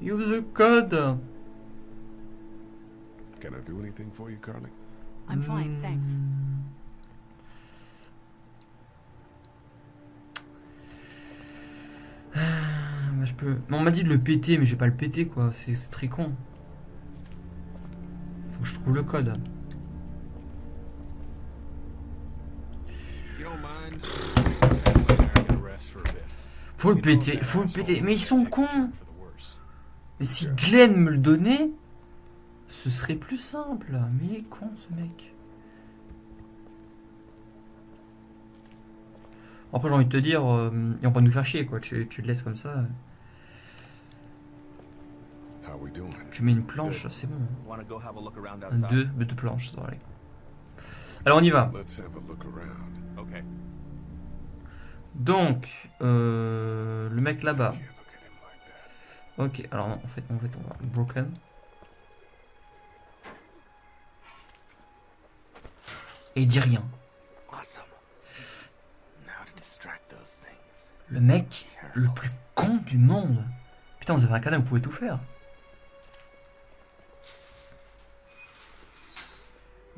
Use the code. Can I do anything for you, Carly? I'm fine, thanks. Ah, bah, je peux. Mais on m'a dit de le péter, mais je vais pas le péter quoi. C'est très con. Faut que je trouve le code. A. Faut le péter, faut le péter. Mais ils sont cons. Mais si Glenn me le donnait, ce serait plus simple. Mais il est con ce mec. Après j'ai envie de te dire, euh, ils vont pas nous faire chier quoi. Tu, tu le laisses comme ça. How we doing? Tu mets une planche, c'est bon. Un, deux, deux planches, ça va aller. Alors on y va. Let's have a look around. Okay. Donc, euh, le mec là-bas. Ok, alors non, en fait, en fait, on va broken. Et il dit rien. Le mec le plus con du monde. Putain, vous avez un canal, vous pouvez tout faire.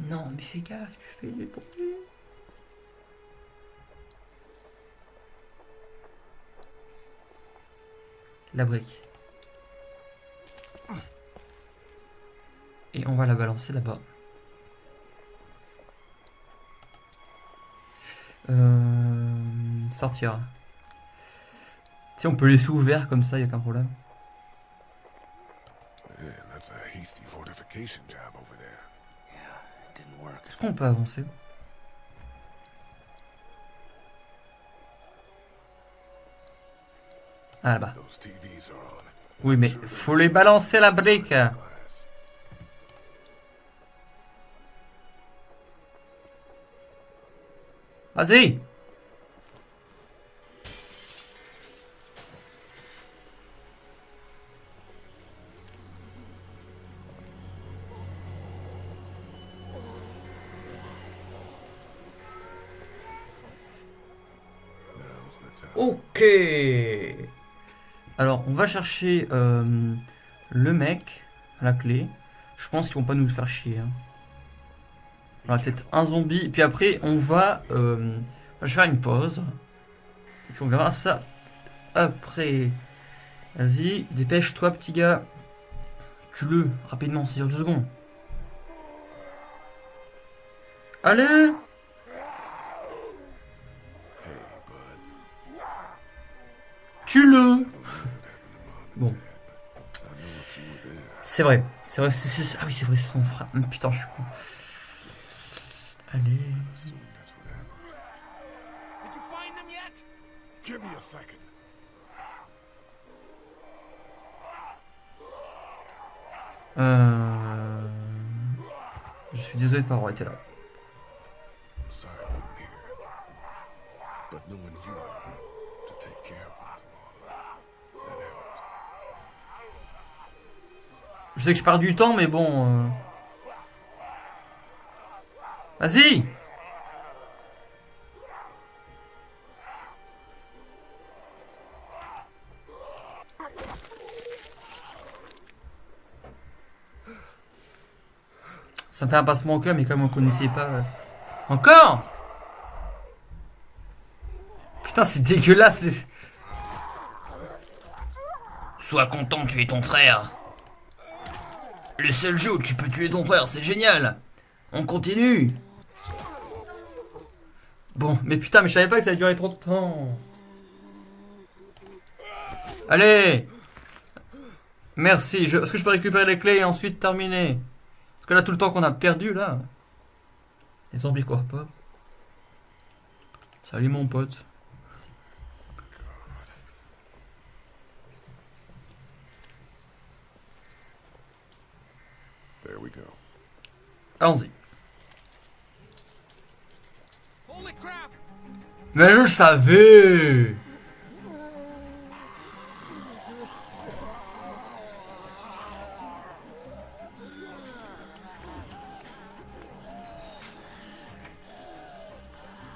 Non, mais fais gaffe, tu fais des bruits. La brique. Et on va la balancer là-bas. Euh, sortir. Tu sais, on peut laisser ouvert comme ça, y a aucun problème. Man, that's a hasty fortification job over there. Yeah, it didn't work. Est-ce qu'on peut avancer? Ah là-bas. Oui, mais faut les balancer la brique. Vas-y. Ok. Alors, on va chercher euh, le mec la clé. Je pense qu'ils vont pas nous faire chier. Hein. On va peut-être un zombie. Puis après, on va... Euh, je vais faire une pause. Et puis on verra ça après. Vas-y, dépêche-toi, petit gars. Tue-le, rapidement, c'est sur deux secondes. Allez. Tue-le Bon. C'est vrai, c'est vrai, ah oui, c'est vrai, c'est son frère. Putain, je suis con. Allez. Assume that's what happened. Did you find them yet? Give me a second. Euh... Je suis désolé de pas avoir été là. Je sais que je perds du temps, mais bon. euh, Vas-y Ça me fait un passement au cœur, mais comme on connaissait pas. euh. Encore? Putain, c'est dégueulasse. Sois content de tuer ton frère. Le seul jeu où tu peux tuer ton frère, c'est génial. On continue. Bon, mais putain, mais je savais pas que ça allait durer trop de temps. Allez Merci. Je... Est-ce que je peux récupérer les clés et ensuite terminer? Parce que là, tout le temps qu'on a perdu, là... Les zombies quoi pas. Salut mon pote. There we go. Allons-y. Mais je le savais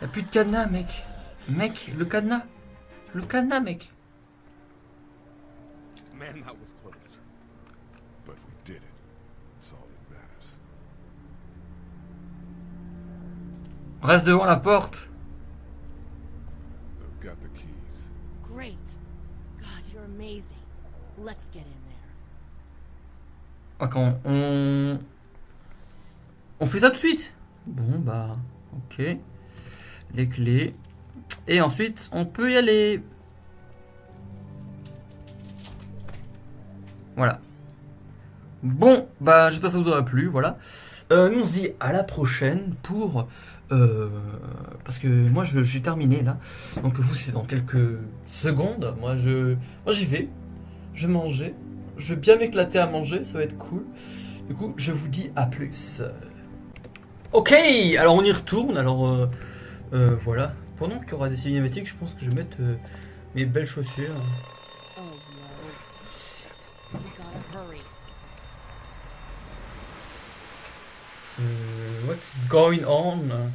Y'a plus de cadenas, mec. Mec, le cadenas. Le cadenas, mec. Man, that was close. But we did it. Reste devant la porte. Amazing. Let's get in there. On fait ça tout de suite Bon, bah... Ok. Les clés. Et ensuite, on peut y aller. Voilà. Bon, bah j'espère que ça vous aura plu, voilà. Euh, nous on se dit à la prochaine pour... euh, parce que moi je j'ai terminé là. Donc vous c'est dans quelques secondes. Moi je moi j'y vais. Je vais manger. Je vais bien m'éclater à manger, ça va être cool. Du coup je vous dis à plus. Ok, alors on y retourne. Alors euh, euh, voilà. Pendant qu'il y aura des cinématiques, je pense que je vais mettre mes belles chaussures. Oh no. Shit. We gotta hurry. Euh, what's going on?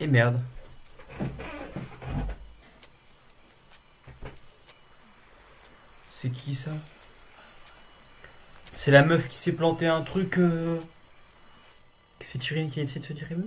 Et merde. C'est qui ça? C'est la meuf qui s'est planté un truc. Euh... Qui s'est tiré, qui a essayé de se tirer une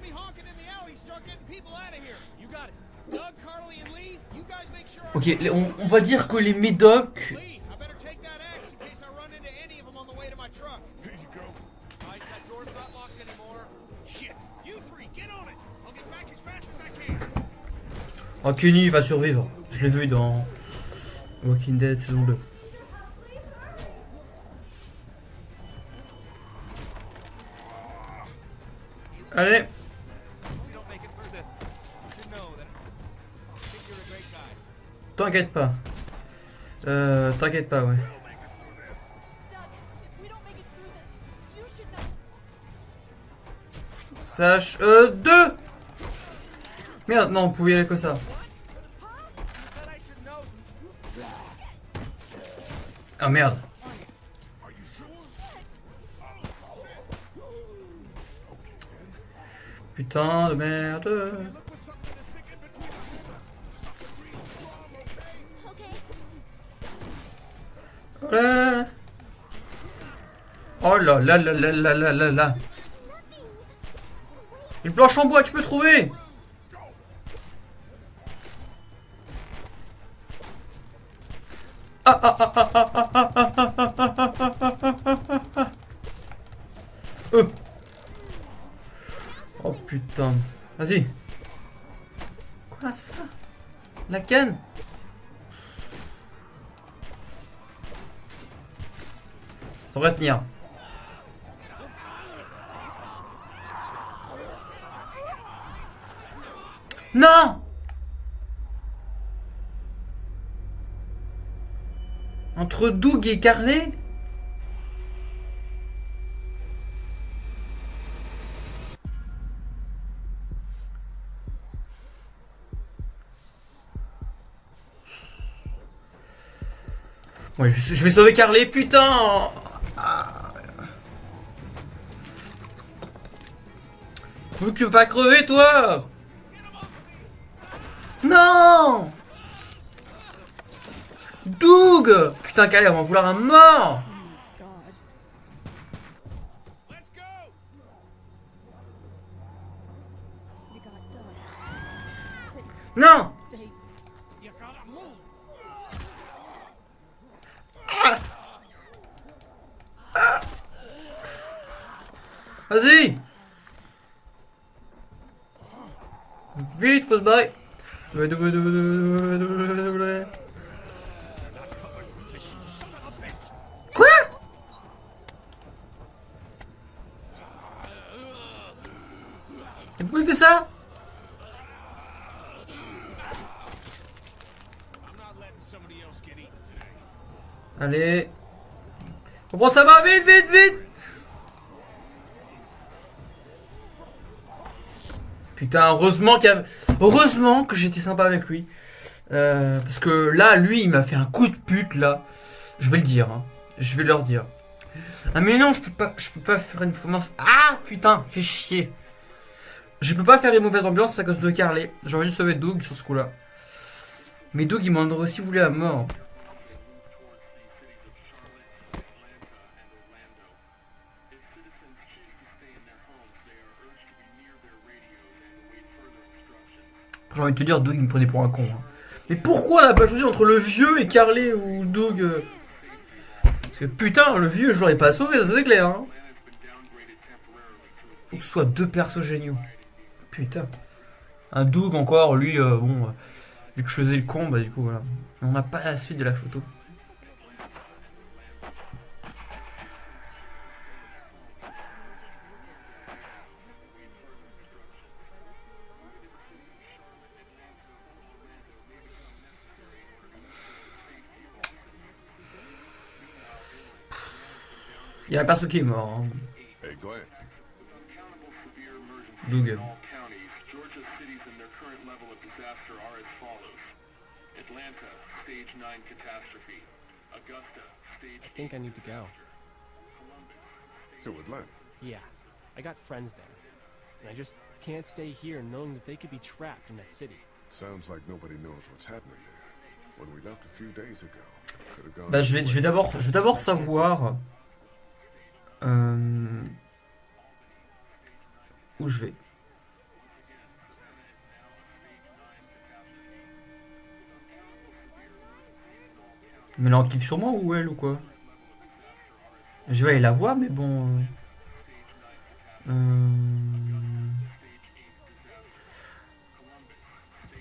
Ok, on, va dire que les médocs... Oh, ah, Kenny va survivre. Je l'ai vu dans Walking Dead saison 2. Allez T'inquiète pas. Euh, T'inquiète pas, ouais. Sache... Euh, deux Merde, non, on pouvait y aller que ça. Ah, merde. Putain de merde. Oh là là là là là là là là. Une planche en bois, tu peux trouver Euh. Oh putain. Vas-y. Quoi ça La canne Ça devrait tenir. Non Entre Doug et Carlet Ouais, je, je vais sauver Carlet, putain Veux pas crever, toi. Non. Doug. Putain, on va en vouloir un mort Pourquoi il fait ça? Allez. On prend sa main, vite, vite, vite Putain, heureusement qu'il y a... Heureusement que j'étais sympa avec lui. Euh, parce que là, lui, il m'a fait un coup de pute, là. Je vais le dire, hein. Je vais leur dire. Ah mais non, je peux pas, je peux pas faire une performance. Ah putain, fais chier. Je peux pas faire une mauvaise ambiance à cause de Carly. J'aurais dû sauver Doug sur ce coup-là. Mais Doug, il m'en aurait aussi voulu à mort. J'ai envie de te dire, Doug, il me prenait pour un con. hein. Mais pourquoi on n'a pas choisi entre le vieux et Carly ou Doug euh Parce que putain, le vieux, je l'aurais pas sauvé, c'est clair. Hein. Faut que ce soit deux persos géniaux. Putain. Un Doug encore, lui, euh, bon, euh, vu que je faisais le con, bah du coup voilà. On n'a pas la suite de la photo. Il y a un perso qui est mort. hein. Doug. Current level of disaster are as follows. Atlanta, stage 9 catastrophe. Augusta, stage I think I need to go. To Atlanta. Yeah, I got friends there. And I just can't stay here knowing that they could be trapped in that city. Sounds like nobody knows what's happening there. When we left a few days ago, could have gone. Bah je vais, je vais d'abord, je vais d'abord savoir euh, où je vais. Mais là on kiffe sur moi ou elle ou quoi Je vais aller la voir mais bon. euh, euh,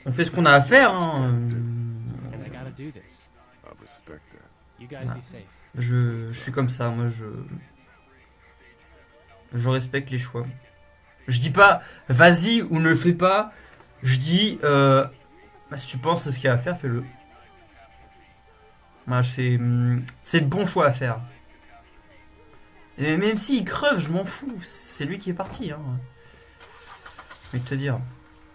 On fait ce qu'on a à faire. Hein. euh, And I gotta do this. I respect that. You guys Ah. be safe. Je, je suis comme ça, moi je. Je respecte les choix. Je dis pas vas-y ou ne le fais pas. Je dis euh, bah, si tu penses c'est ce qu'il y a à faire, fais-le. Moi, c'est c'est le bon choix à faire. Et même s'il creve, je m'en fous. C'est lui qui est parti. Hein. Je vais te dire.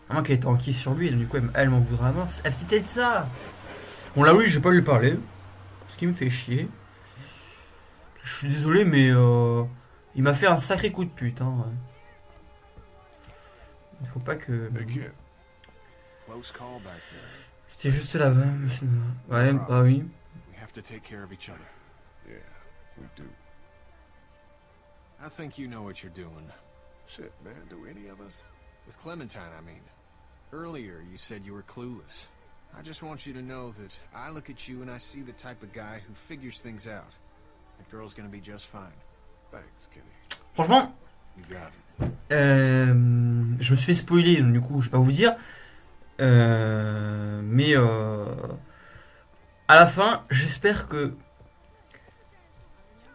À moins qu'elle était en kiff sur lui, et du coup elle, m'en voudra mort. C'est c'est peut-être ça. Bon là oui, je vais pas lui parler. Ce qui me fait chier. Je suis désolé, mais euh, il m'a fait un sacré coup de pute. Hein. Il faut pas que. C'était juste là-bas. monsieur. Ouais, bah oui. We have to take care of each other. Yeah, we do. I think you know what you're doing. Shit, man. Do any of us? With Clementine, I mean. Earlier, you said you were clueless. I just want you to know that I look at you and I see the type of guy who figures things out. That girl's gonna be just fine. Thanks, Kenny. Franchement, You got it. euh, je me suis fait spoiler, donc du coup, je vais pas vous dire. Euh, mais euh, à la fin, j'espère que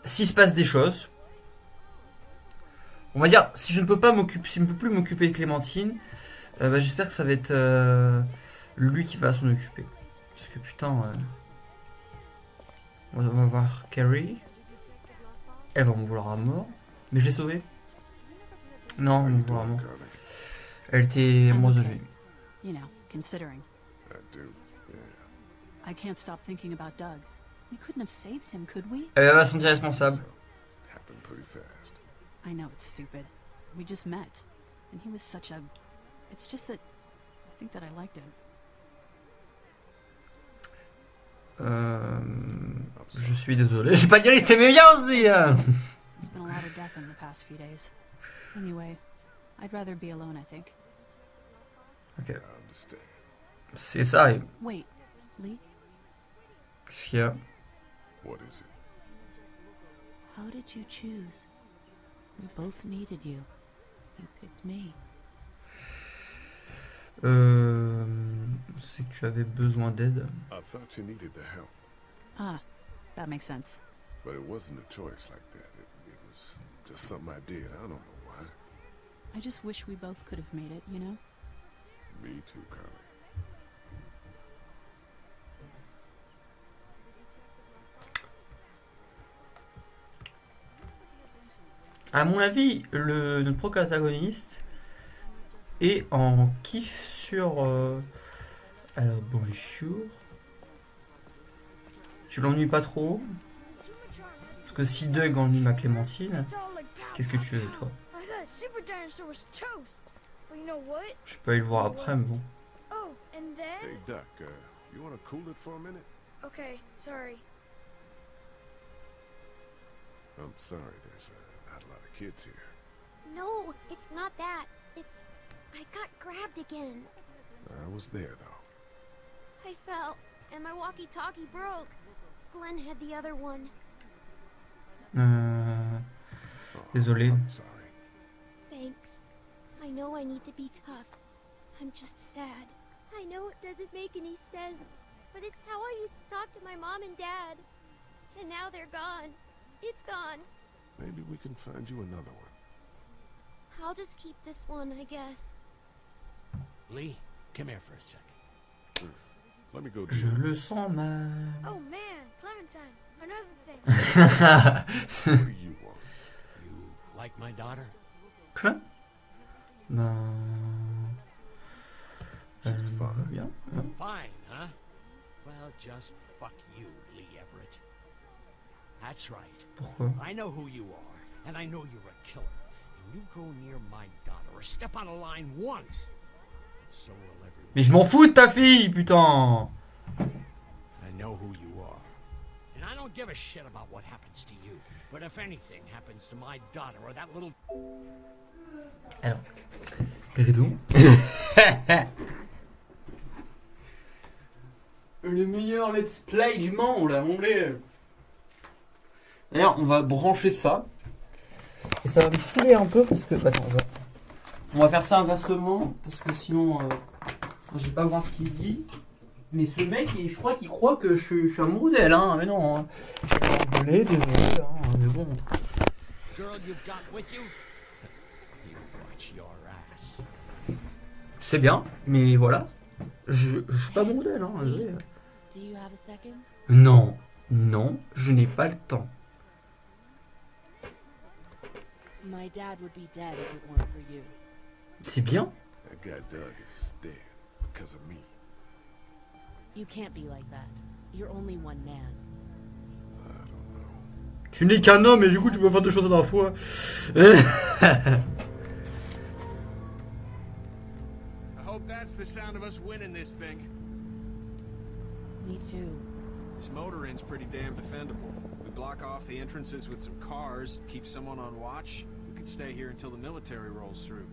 s'il se passe des choses, on va dire, si je ne peux pas m'occuper, si je ne peux plus m'occuper de Clémentine, euh, bah, j'espère que ça va être euh, lui qui va s'en occuper. Parce que putain, euh, on va- voir Carrie. Elle va me vouloir à mort. Mais je l'ai sauvée. Non, elle you me vouloir à doing, mort. Carly? Elle était I'm amoureuse de lui. You know, considering. I do. Yeah. I can't stop thinking about Doug. We couldn't have saved him, could we? Eh, eh, Elle va se sentir responsable. Happened pretty fast. I know it's stupid. We just met. And he was such a. It's just that. I think that I liked him. Euh, je suis désolé. J'ai pas dit qu'il était bien aussi. There's been a lot of death in the past few days. Anyway, I'd rather be alone, I think. Okay. I understand. C'est ça. et Wait, Lee, Qu'est-ce qu'il y a What is it? how did you choose? We both needed you. You picked me. euh, C'est que tu avais besoin d'aide. I thought you needed the help, Ah, that makes sense. but it wasn't a choice like that. It, it was just something I did. I don't know why. I just wish we both could have made it, you know? Me too, Carly. À mon avis, le, notre protagoniste est en kiff sur. euh, Alors, bonjour. Tu l'ennuies pas trop Parce que si Doug ennuie ma Clémentine, qu'est-ce que tu fais toi? I thought Super Dinosaur was toast. But you know what? Je peux aller le voir après, mais bon. Oh, and then? Hey, Duck, uh, you want to cool it for a minute? Okay, sorry. I'm sorry, there's not a lot of kids here. No, it's not that. It's. I got grabbed again. I was there, though. I fell, and my walkie talkie broke. Glenn had the other one. Euh, Oh, Désolé. I'm sorry. Thanks. I know I need to be tough. I'm just sad. I know it doesn't make any sense, but it's how I used to talk to my mom and dad. And now they're gone. It's gone. Maybe we can find you another one. I'll just keep this one, I guess. Lee, come here for a second. Let me go Je le sens mal. Oh man, Clementine, another thing. C'est- What do you want? You like my daughter? Quoi Ben. She's va fine. bien. hein. Fine, huh? Well, just fuck you, Lee Everett. That's right. Pourquoi I know who you are, and I know you're a killer. And you go near my daughter or step on a line once, so will everyone. Mais je m'en fous de ta fille, putain I know who you are. And I don't give a shit about what happens to you. But if anything happens to my daughter or that little Alors, Péridou. Le meilleur let's play du monde, là, mon blé. D'ailleurs, on va brancher ça. Et ça va me saouler un peu parce que. bah, Attends, on va, on va faire ça inversement parce que sinon, euh, je vais pas voir ce qu'il dit. Mais ce mec, il- je crois qu'il croit que je, suis- je suis amoureux d'elle, hein. Mais non. Hein. Désolé, désolé, hein. Mais bon. girl you've got with you, you watch your ass. C'est bien, mais voilà. Je, je suis pas amoureux d'elle, hein. désolé. Do you have a second? Non, non, je n'ai pas le temps. My dad would be dead if it weren't for you. C'est bien. That guy Doug is dead because of me. You can't be like that. You're only one man. Tu n'es qu'un homme et du coup tu peux faire deux choses à la fois. I hope that's the sound of us winning this thing. Me too. This motor inn's pretty damn defendable. We block off the entrances with some cars, keep someone on watch. We could stay here until the military rolls through.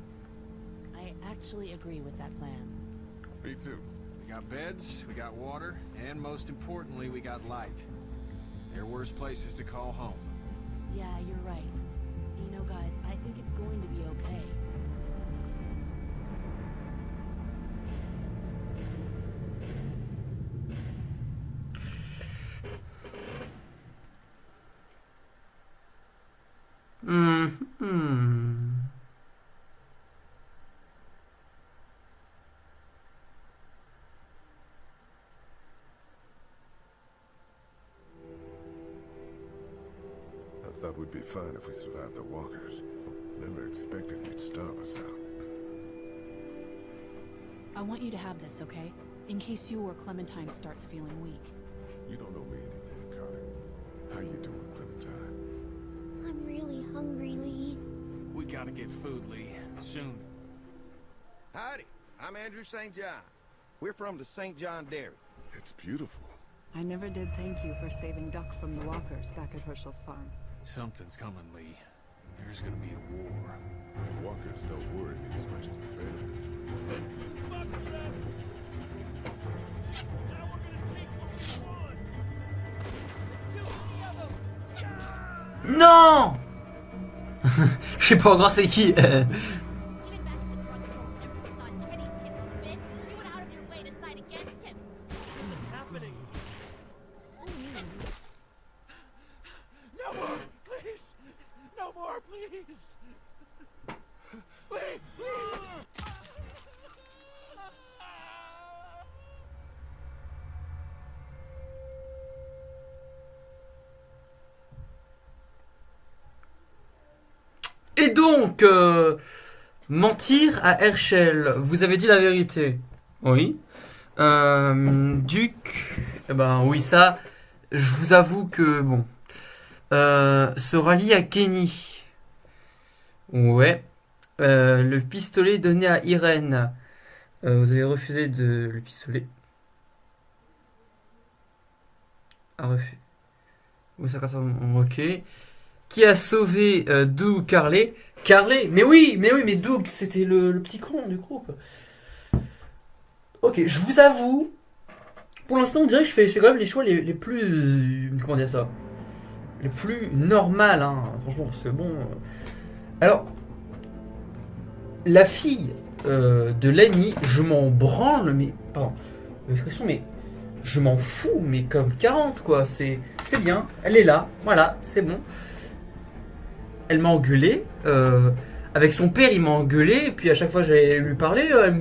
I actually agree with that plan. Me too. We got beds, we got water, and most importantly, we got light. There are worse places to call home. Yeah, you're right. Fine if we survive the walkers. Never expected you'd starve us out. I want you to have this, okay? In case you or Clementine starts feeling weak. You don't owe me anything, Carter. How you doing, Clementine? I'm really hungry, Lee. We gotta get food, Lee. Soon. Howdy, I'm Andrew St. John. We're from the St. John Dairy. It's beautiful. I never did thank you for saving Duck from the walkers back at Herschel's farm. Something's coming, Lee. There's gonna be a war. The walkers don't worry me as much as the bandits. Non Je sais pas encore c'est qui. Donc, euh, mentir à Herschel. Vous avez dit la vérité. Oui. Euh, Duc. Eh ben oui, ça, je vous avoue que bon. Euh, se rallie à Kenny. Ouais. Euh, le pistolet donné à Irène. Euh, vous avez refusé de le pistolet. Ah, refus. Oui, ça, ça, ok. Qui a sauvé euh, Doug Carley Carley Mais oui, mais oui, mais Doug, c'était le, petit con du groupe. Ok, je vous avoue, pour l'instant, on dirait que je fais, quand même les choix les, plus. Comment dire ça? Les plus normales, hein, franchement, parce que bon. euh, Alors, la fille euh, de Lenny, je m'en branle, mais. Pardon, l'expression, mais. Je m'en fous, mais comme 40, quoi. C'est bien, elle est là, voilà, c'est bon. Elle m'a engueulé. euh, avec son père, il m'a engueulé. Et puis à chaque fois, j'allais lui parler. euh,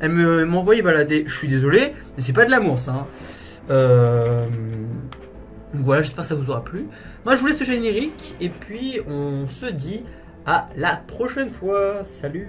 Elle me m'envoyait balader. Je suis désolé, mais c'est pas de l'amour, ça. hein. Euh, donc voilà, j'espère que ça vous aura plu. Moi, je vous laisse le générique. Et puis, on se dit à la prochaine fois. Salut